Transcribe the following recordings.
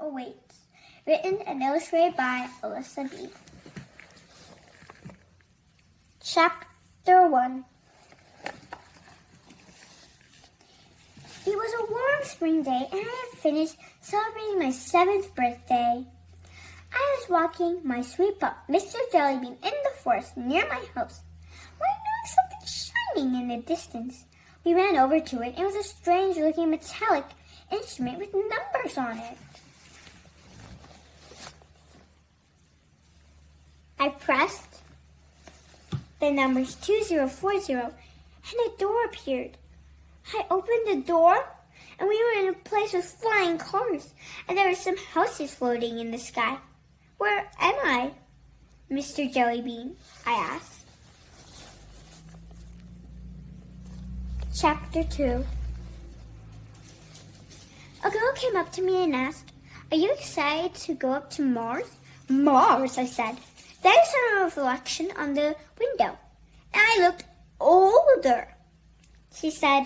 Awaits. Written and illustrated by Alyssa B. Chapter 1 It was a warm spring day and I had finished celebrating my seventh birthday. I was walking my sweet pup, Mr. Jellybean, in the forest near my house when I noticed something shining in the distance. We ran over to it. It was a strange looking metallic instrument with numbers on it. I pressed the numbers 2040 and a door appeared. I opened the door and we were in a place with flying cars and there were some houses floating in the sky. Where am I? Mr. Jellybean, I asked. Chapter 2 A girl came up to me and asked, Are you excited to go up to Mars? Mars, I said. There's a reflection on the window. And I looked older. She said,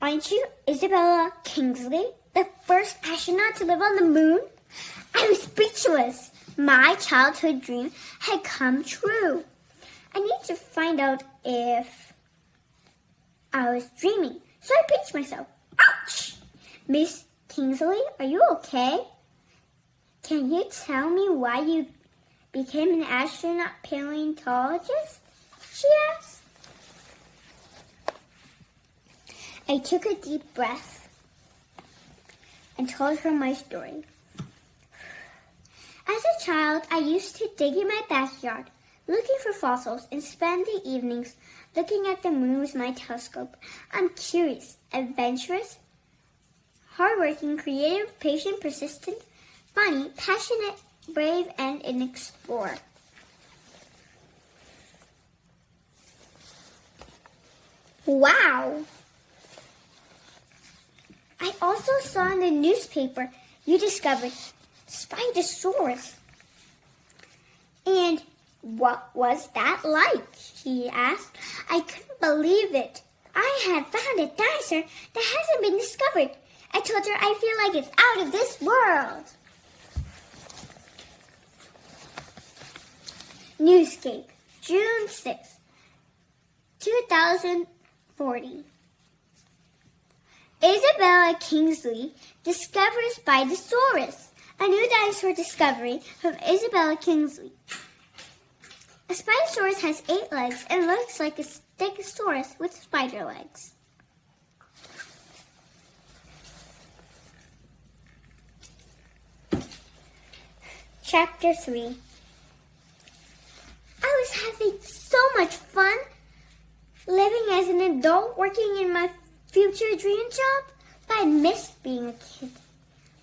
Aren't you Isabella Kingsley, the first astronaut to live on the moon? I was speechless. My childhood dream had come true. I need to find out if I was dreaming, so I pinched myself. Ouch! Miss Kingsley, are you okay? Can you tell me why you became an astronaut paleontologist? She asked. I took a deep breath and told her my story. As a child, I used to dig in my backyard looking for fossils and spend the evenings looking at the moon with my telescope. I'm curious, adventurous, hardworking, creative, patient, persistent, funny, passionate, brave, and an explorer. Wow! I also saw in the newspaper you discovered Spinosaurus. And what was that like? He asked. I couldn't believe it. I had found a dinosaur that hasn't been discovered. I told her I feel like it's out of this world. Newscape, June 6, 2040. Isabella Kingsley discovers Spinosaurus, a new dinosaur discovery from Isabella Kingsley. A Spinosaurus has eight legs and looks like a Stegosaurus with spider legs. Chapter 3 I was having so much fun living as an adult working in my future dream job, but I missed being a kid.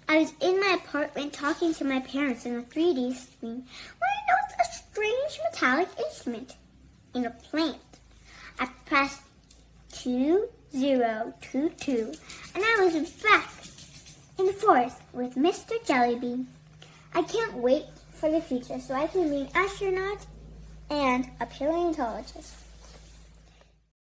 I was in my apartment talking to my parents in a 3D screen when I noticed a strange metallic instrument in a plant. I pressed 2022 and I was back in the forest with Mr. Jellybean. I can't wait for the future so I can be an astronaut and a paleontologist.